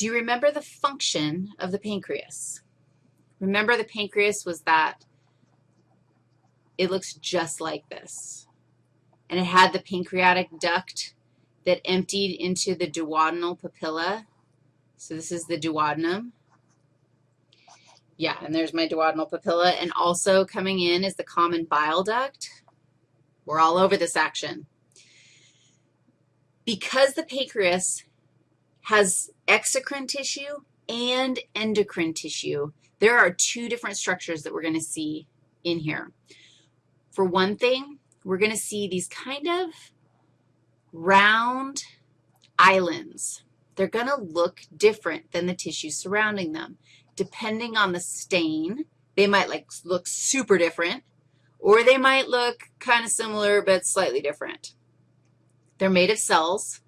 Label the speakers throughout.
Speaker 1: Do you remember the function of the pancreas? Remember the pancreas was that it looks just like this. And it had the pancreatic duct that emptied into the duodenal papilla. So this is the duodenum. Yeah, and there's my duodenal papilla. And also coming in is the common bile duct. We're all over this action. Because the pancreas has exocrine tissue and endocrine tissue, there are two different structures that we're going to see in here. For one thing, we're going to see these kind of round islands. They're going to look different than the tissue surrounding them. Depending on the stain, they might like look super different, or they might look kind of similar but slightly different. They're made of cells,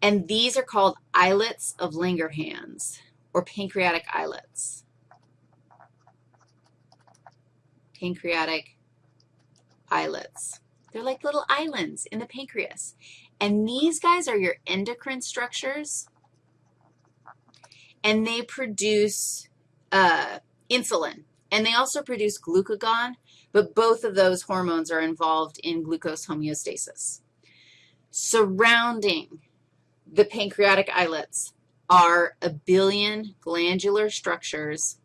Speaker 1: and these are called islets of Langerhans or pancreatic islets. Pancreatic islets. They're like little islands in the pancreas. And these guys are your endocrine structures, and they produce uh, insulin. And they also produce glucagon, but both of those hormones are involved in glucose homeostasis. Surrounding the pancreatic islets are a billion glandular structures,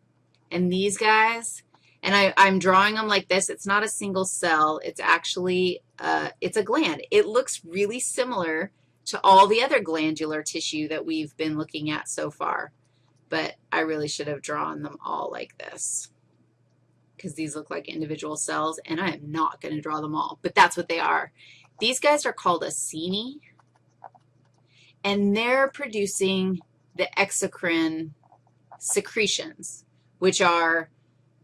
Speaker 1: and these guys, and I, I'm drawing them like this. It's not a single cell. It's actually, uh, it's a gland. It looks really similar to all the other glandular tissue that we've been looking at so far, but I really should have drawn them all like this because these look like individual cells, and I am not going to draw them all, but that's what they are. These guys are called acini, and they're producing the exocrine secretions, which are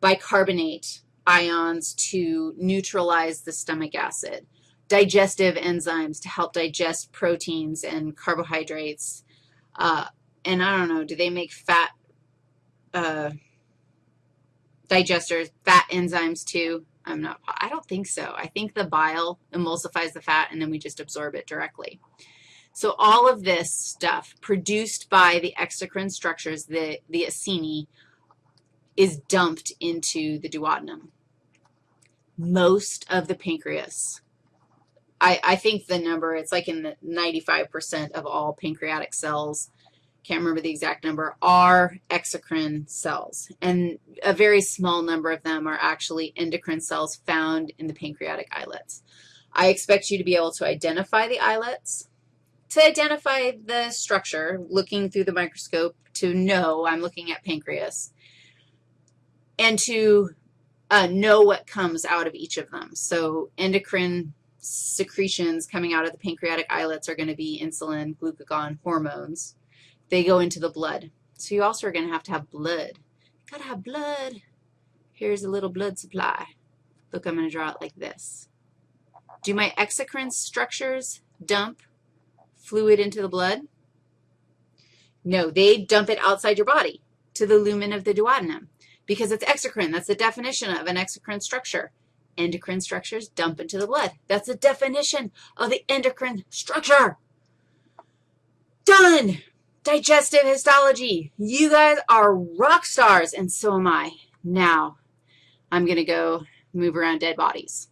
Speaker 1: bicarbonate ions to neutralize the stomach acid, digestive enzymes to help digest proteins and carbohydrates, uh, and I don't know, do they make fat uh, digesters, fat enzymes too? I'm not, I don't think so. I think the bile emulsifies the fat, and then we just absorb it directly. So all of this stuff produced by the exocrine structures, the, the acini, is dumped into the duodenum. Most of the pancreas, I, I think the number, it's like in the 95% of all pancreatic cells, can't remember the exact number, are exocrine cells. And a very small number of them are actually endocrine cells found in the pancreatic islets. I expect you to be able to identify the islets to identify the structure, looking through the microscope to know I'm looking at pancreas, and to uh, know what comes out of each of them. So endocrine secretions coming out of the pancreatic islets are going to be insulin, glucagon, hormones. They go into the blood. So you also are going to have to have blood. got to have blood. Here's a little blood supply. Look, I'm going to draw it like this. Do my exocrine structures dump fluid into the blood? No, they dump it outside your body to the lumen of the duodenum because it's exocrine. That's the definition of an exocrine structure. Endocrine structures dump into the blood. That's the definition of the endocrine structure. Done. Digestive histology. You guys are rock stars, and so am I. Now, I'm going to go move around dead bodies.